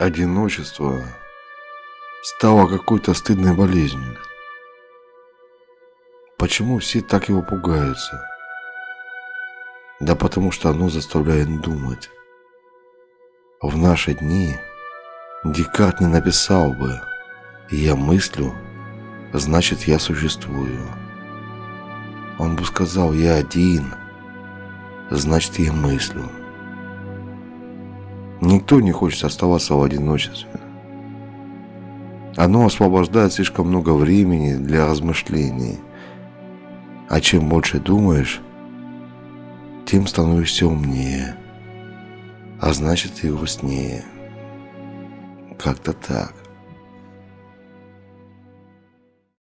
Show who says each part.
Speaker 1: Одиночество стало какой-то стыдной болезнью. Почему все так его пугаются? Да потому что оно заставляет думать. В наши дни Декарт не написал бы «Я мыслю, значит я существую». Он бы сказал «Я один, значит я мыслю». Никто не хочет оставаться в одиночестве. Оно освобождает слишком много времени для размышлений. А чем больше думаешь, тем становишься умнее, а значит и грустнее. Как-то так.